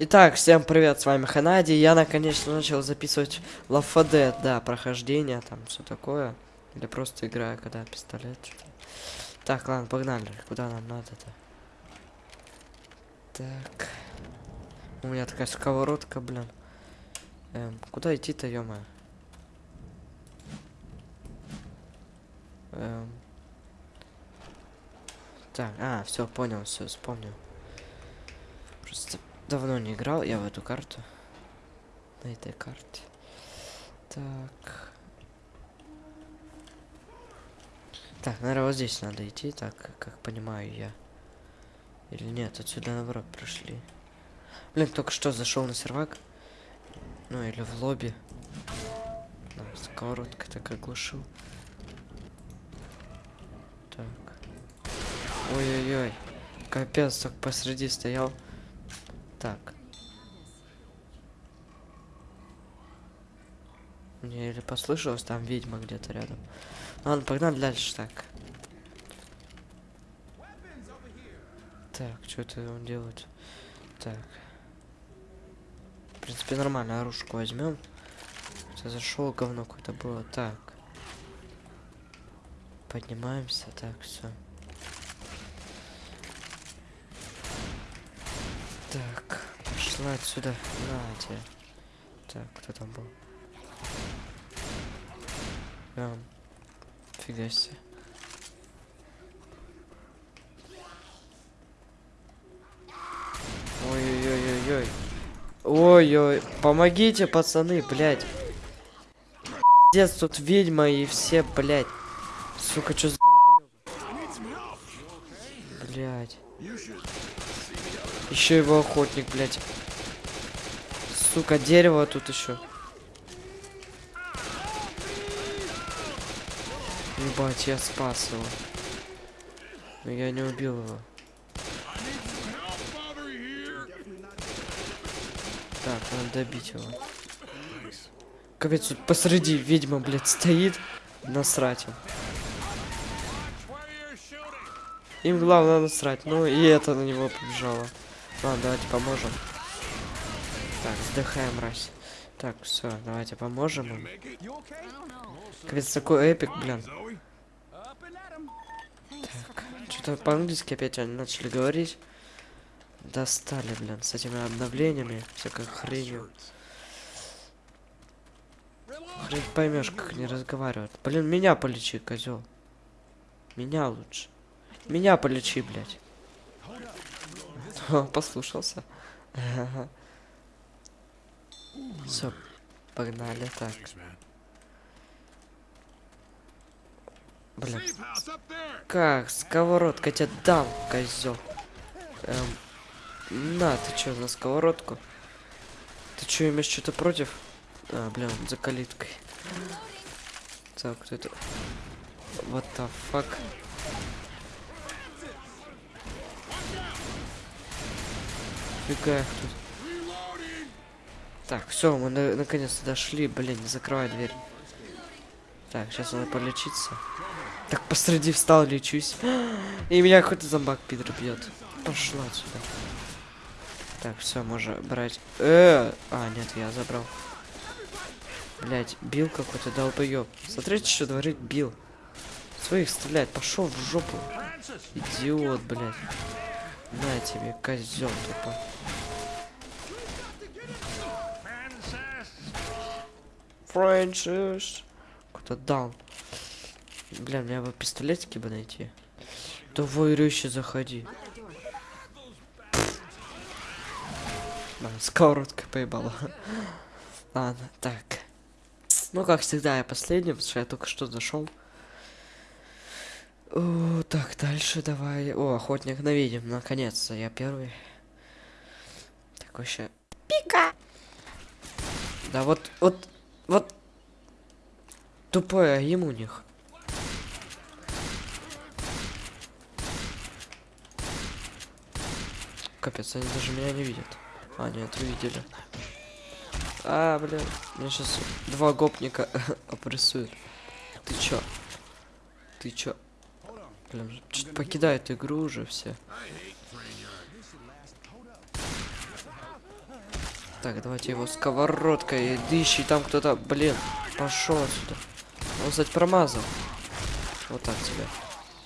Итак, всем привет, с вами Ханади. Я наконец-то начал записывать Лафаде, да, прохождение, там все такое. Или просто играю, когда пистолет. Так, ладно, погнали. Куда нам надо-то? Так. У меня такая сковородка, блин. Эм, куда идти-то, ё Эм. Так, а, все, понял, все, вспомнил. Просто давно не играл я в эту карту. На этой карте. Так. Так, наверное, вот здесь надо идти, так, как понимаю я. Или нет, отсюда наоборот прошли. Блин, только что зашел на сервак. Ну, или в лобби. Да, сковородка так оглушил. Так. Ой-ой-ой. Капец, так посреди стоял. Так. Мне или послышалось, там ведьма где-то рядом. Ладно, погнали дальше так. Так, что это он делает? Так. В принципе, нормально, оружку возьмем. Я зашел, говно какое-то было. Так. Поднимаемся, так, все. Так, пошла отсюда. На тебе. Так, кто там был? Прям. Фига себе. Ой-ой-ой-ой-ой. Ой-ой, помогите, пацаны, блядь. Пиздец, тут ведьма и все, блядь. Сука, чё за... Блядь. Еще его охотник, блядь. Сука, дерево тут еще. Ебать, я спас его. Но я не убил его. Так, надо добить его. Капец, тут посреди ведьма, блядь, стоит. Насрать им. Им главное насрать. Ну и это на него побежало. Ладно, давайте поможем. Так, сдыхаем, мразь. Так, все, давайте поможем им. Капец, такой эпик, блин. Так, что-то по-английски опять они начали говорить. Достали, блин, с этими обновлениями, всякой хренью. Хрен поймешь, как они разговаривают. Блин, меня полечи, козел. Меня лучше. Меня полечи, блядь. О, послушался. Все, погнали так. Блин. Как? Сковородка тебя дам, козел. Эм, на, ты чё, на сковородку? Ты чё, имеешь что-то против? А, блин, за калиткой. Так, кто это? What the fuck? Фига тут. Так, все, мы на наконец-то дошли. Блин, не закрывай дверь. Так, сейчас надо полечиться. Так, посреди встал, лечусь. И меня какой-то зомбак пидор бьет. Пошла отсюда. Так, все, можно брать. Э, а, нет, я забрал. Блять, бил какой-то долбоеб. Смотрите, что творит бил. Своих стрелять, пошел в жопу. Идиот, блядь. На тебе, козел тупо. Фрэнсис. Кто-то дал. Бля, мне бы пистолетики бы найти. Давай, рыще, заходи. Да, сковородкой поебала. Ладно, так. Ну, как всегда, я последний, потому что я только что зашел. О, так, дальше давай. О, охотник на ведьм, наконец-то, я первый. Так, вообще... Пика! Да вот, вот, вот... Тупой аим у них. Капец, они даже меня не видят. А, нет, увидели. А, блин, меня сейчас два гопника опрессуют. Ты чё? Ты чё? Блин, что-то покидают игру уже все. Так, давайте его сковородкой. Дыщи, там кто-то, блин, пошел отсюда. Он, кстати, промазал. Вот так тебя.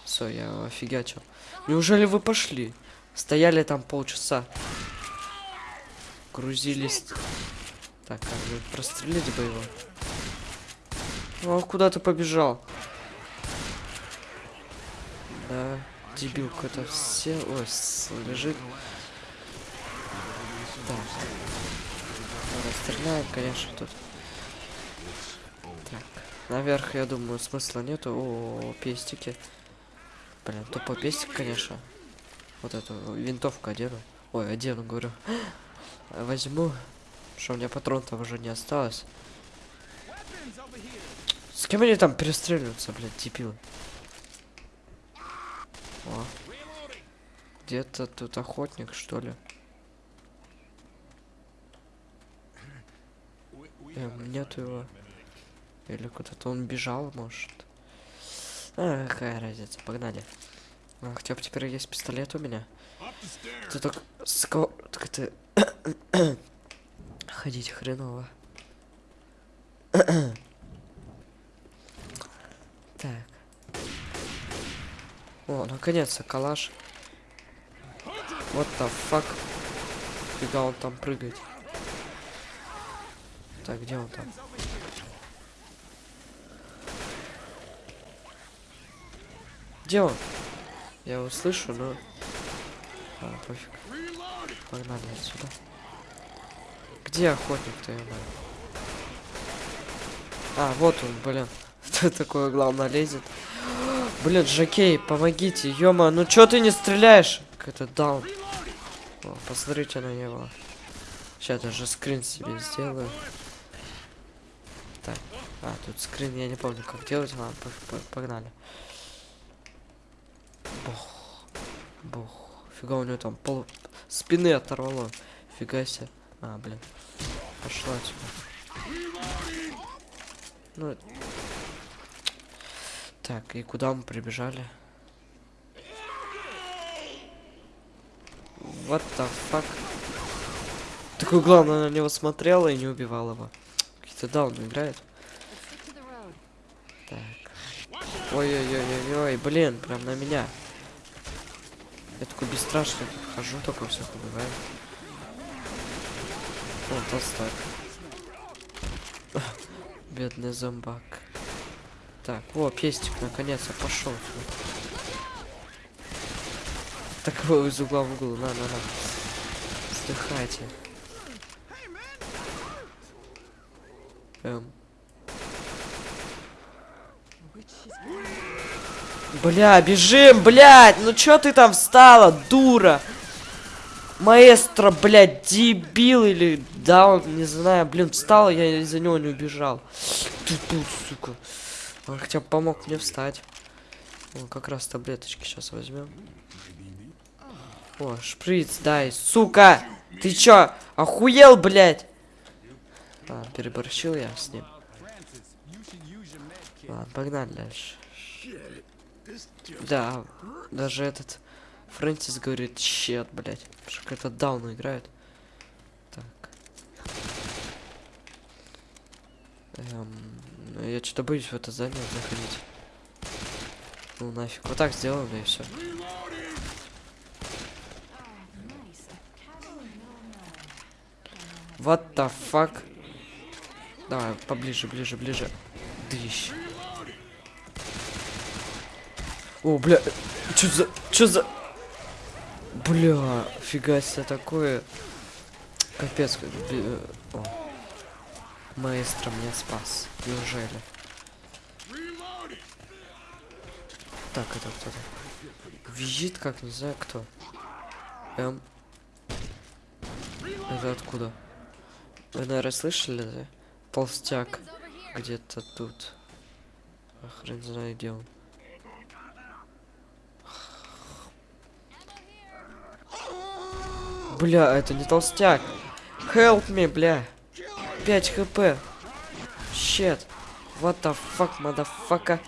Все, я офигячил. Неужели вы пошли? Стояли там полчаса. Грузились. Так, как же прострелить бы его. О, куда ты побежал? Да, дебил какой-то все. Ой, лежит. Так. Ладно, стреляем, конечно, тут. Так. Наверх, я думаю, смысла нету. О, пестики. Блин, тупо пестик, конечно. Вот эту винтовку одену. Ой, одену, говорю. Возьму. Что у меня патрон-то уже не осталось. С кем они там перестреливаются, блядь, дебилы? О. Где-то тут охотник, что ли? Эм, нету его. Или куда-то он бежал, может. А, какая разница, погнали. А, хотя бы теперь есть пистолет у меня. Ты так ско... Так это... Ходить хреново. так. О, наконец-то калаш. Вот the fuck. Фига он там прыгает. Так, где он там? Где он? Я его слышу, но... А, пофиг. Погнали отсюда. Где охотник-то, знаю? А, вот он, блин. Кто такое, главное, лезет? Блин, Жакей, помогите, ёма, ну чё ты не стреляешь? Как это даун. О, посмотрите на него. Сейчас даже скрин себе сделаю. А, тут скрин, я не помню, как делать. Ладно, по- по- погнали. Бог. Бог. Фига у него там пол спины оторвало. Фига себе. А, блин. Пошла отсюда. Ну. Так, и куда мы прибежали? What the fuck? Такой главное на него смотрела и не убивал его. Какие-то даун играет. Так. Ой-ой-ой-ой-ой, блин, прям на меня. Я такой бесстрашный тут хожу, только всех убиваю. О, толстак. Бедный зомбак. Так, о, пестик наконец-то пошел. Так его из угла в угол, на, на, на. Вздыхайте. Эм. Бля, бежим, блядь! Ну чё ты там встала, дура? Маэстро, блядь, дебил или даун, не знаю. Блин, встала, я из-за него не убежал. Ты тут, сука. Он хотя бы помог мне встать. О, как раз таблеточки сейчас возьмем. О, шприц, дай, сука! Ты чё, охуел, блядь? А, переборщил я с ним. Ладно, погнали дальше. Да, даже этот Фрэнсис говорит, щет, блядь. Что какой-то даун играет. Так. Эм, ну, я что-то боюсь в это здание заходить. Ну нафиг. Вот так сделаем, да и все. What the fuck? Давай, поближе, ближе, ближе. Дыщ. О, бля, чё за, чё за... Бля, фига себе такое. Капец, О. Маэстро меня спас. Неужели? Так, это кто-то. Визит как, не знаю кто. Эм. Это откуда? Вы, наверное, слышали, да? Толстяк. Где-то тут. А хрен знает, где он. Бля, это не толстяк. Help me, бля. 5 хп. Shit. What the fuck, motherfucker.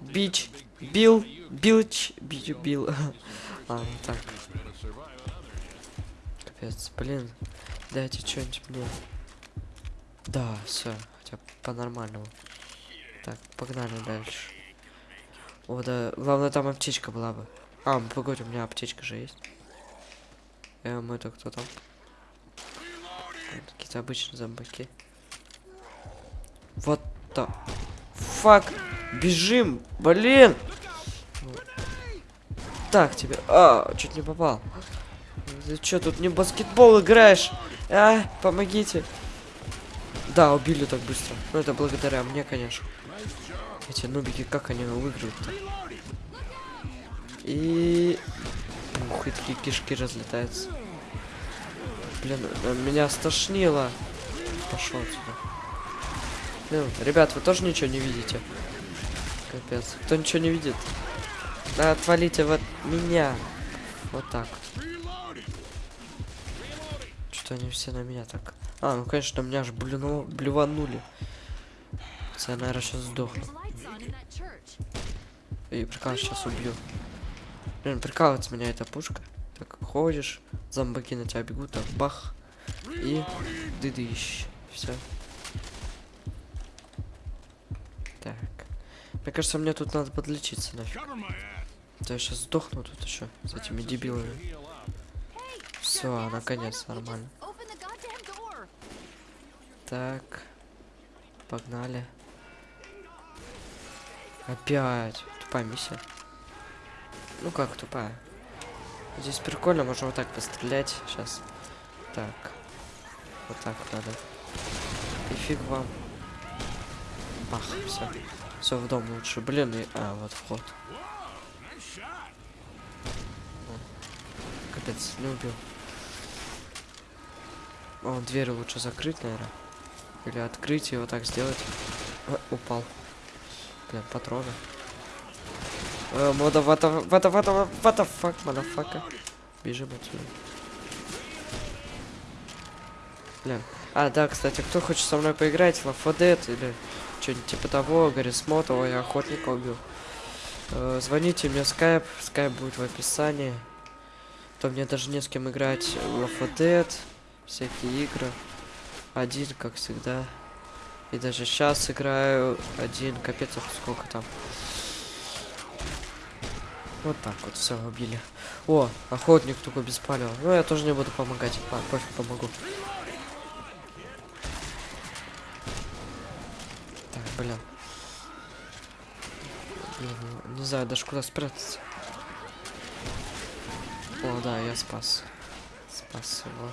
Бич. Бил. Билч. Бич. Бил. А, ну так. Капец, блин. Дайте что-нибудь мне. Да, все, хотя по-нормальному. Так, погнали дальше. О, да, главное там аптечка была бы. А, погоди, у меня аптечка же есть. Эм, это кто там? Какие-то обычные зомбаки. Вот то. Фак! Бежим! Блин! Так тебе. А, чуть не попал. Ты что, тут не баскетбол играешь? А, помогите. Да, убили так быстро. Ну, это благодаря мне, конечно. Эти нубики, как они выиграют-то? И... И такие кишки разлетаются. Блин, э, меня стошнило. Пошел отсюда. Блин, ребят, вы тоже ничего не видите? Капец. Кто ничего не видит? Да, отвалите вот меня. Вот так. Что они все на меня так? А, ну конечно, меня аж блюну, блюванули. Я, наверное, сейчас сдохну. И прикал сейчас убью. Блин, прикалывается меня эта пушка. Так, ходишь, зомбаки на тебя бегут, так, бах. И дыдыщ. Все. Так. Мне кажется, мне тут надо подлечиться нафиг. Да я сейчас сдохну тут еще с этими дебилами. Все, наконец, нормально. Так. Погнали. Опять. Тупая миссия. Ну как тупая? Здесь прикольно, можно вот так пострелять. Сейчас. Так. Вот так надо. И фиг вам. Бах, все. Все в дом лучше. Блин, и... А, вот вход. Капец, не убил. О, дверь лучше закрыть, наверное. Или открыть и вот так сделать. О, упал. Блин, патроны. Мода, вата, вата, вата, вата, фак, мадафака. Бежим отсюда. Блин. А, да, кстати, кто хочет со мной поиграть, Лафадет или что-нибудь типа того, Ой, я охотника убил. Э, звоните мне скайп, скайп будет в описании. То мне даже не с кем играть. Лафадет, всякие игры. Один, как всегда. И даже сейчас играю один. Капец, сколько там. Вот так вот, все, убили. О, охотник только без палева. Ну, я тоже не буду помогать. А, пофиг, помогу. Так, блин. блин. ну, Не знаю даже куда спрятаться. О, да, я спас. Спас его.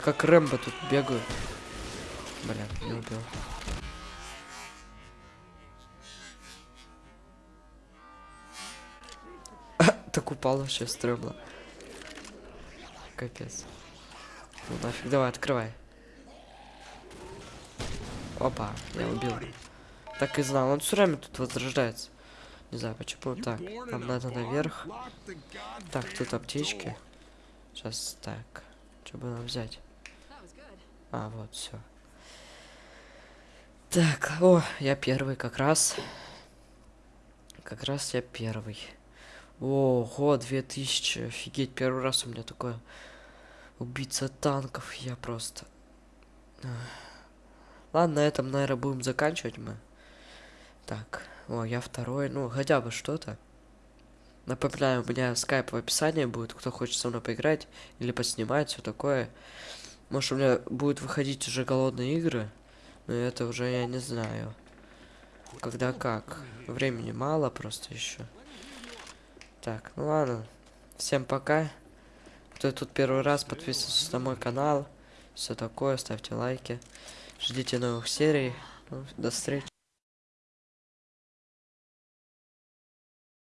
Как Рэмбо тут бегаю. Блин, не убил. Так упал вообще стрёмно. Капец. Ну нафиг, давай, открывай. Опа, я убил. Так и знал, он все время тут возрождается. Не знаю почему. Так, нам надо наверх. Так, тут аптечки. Сейчас так. Что бы нам взять? А, вот, все. Так, о, я первый как раз. Как раз я первый. Ого, 2000, офигеть, первый раз у меня такое. Убийца танков, я просто... Ладно, на этом, наверное, будем заканчивать мы. Так, о, я второй, ну, хотя бы что-то. Напоминаю, у меня скайп в описании будет, кто хочет со мной поиграть или поснимать, все такое. Может, у меня будет выходить уже голодные игры, но это уже я не знаю. Когда как. Времени мало просто еще. Так, ну ладно. Всем пока. Кто тут первый раз, подписывайтесь на мой канал. Все такое, ставьте лайки. Ждите новых серий. Ну, до встречи.